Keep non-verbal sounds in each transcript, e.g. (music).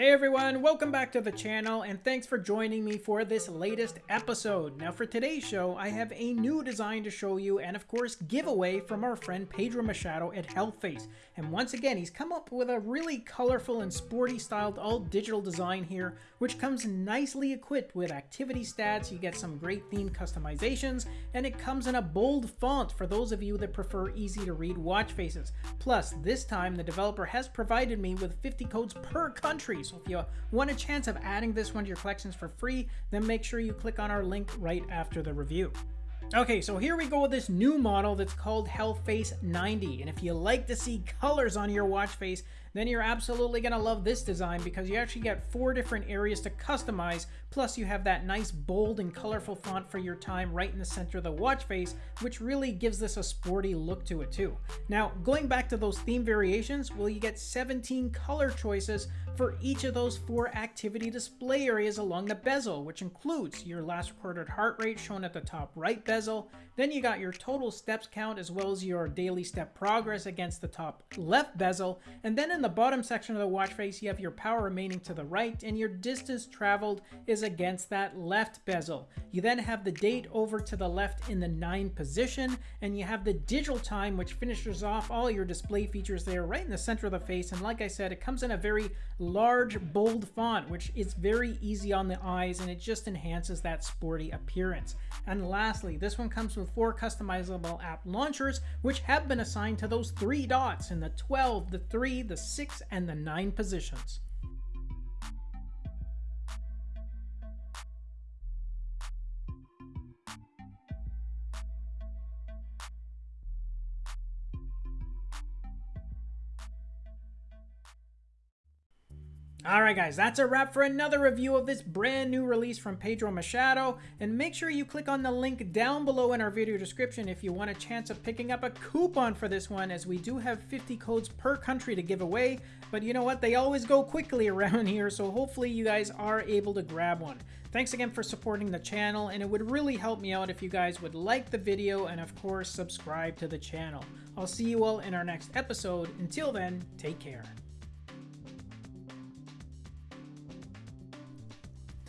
Hey everyone, welcome back to the channel and thanks for joining me for this latest episode. Now for today's show, I have a new design to show you and of course giveaway from our friend Pedro Machado at Healthface. And once again, he's come up with a really colorful and sporty styled all digital design here, which comes nicely equipped with activity stats, you get some great theme customizations, and it comes in a bold font for those of you that prefer easy to read watch faces. Plus, this time the developer has provided me with 50 codes per country, so if you want a chance of adding this one to your collections for free, then make sure you click on our link right after the review. Okay, so here we go with this new model that's called Healthface 90. And if you like to see colors on your watch face, then you're absolutely going to love this design because you actually get four different areas to customize, plus you have that nice bold and colorful font for your time right in the center of the watch face, which really gives this a sporty look to it too. Now, going back to those theme variations, well, you get 17 color choices for each of those four activity display areas along the bezel, which includes your last recorded heart rate shown at the top right bezel, then you got your total steps count as well as your daily step progress against the top left bezel, and then in the bottom section of the watch face, you have your power remaining to the right, and your distance traveled is against that left bezel. You then have the date over to the left in the 9 position, and you have the digital time, which finishes off all your display features there right in the center of the face. And like I said, it comes in a very large, bold font, which is very easy on the eyes, and it just enhances that sporty appearance. And lastly, this one comes with four customizable app launchers, which have been assigned to those three dots in the 12, the 3, the 6 and the 9 positions. Alright guys, that's a wrap for another review of this brand new release from Pedro Machado, and make sure you click on the link down below in our video description if you want a chance of picking up a coupon for this one, as we do have 50 codes per country to give away, but you know what, they always go quickly (laughs) around here, so hopefully you guys are able to grab one. Thanks again for supporting the channel, and it would really help me out if you guys would like the video and of course subscribe to the channel. I'll see you all in our next episode. Until then, take care.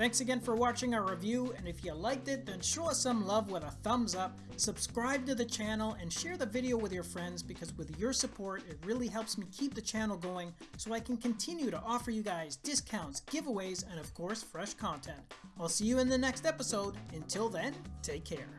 Thanks again for watching our review, and if you liked it, then show us some love with a thumbs up, subscribe to the channel, and share the video with your friends because with your support, it really helps me keep the channel going so I can continue to offer you guys discounts, giveaways, and of course, fresh content. I'll see you in the next episode. Until then, take care.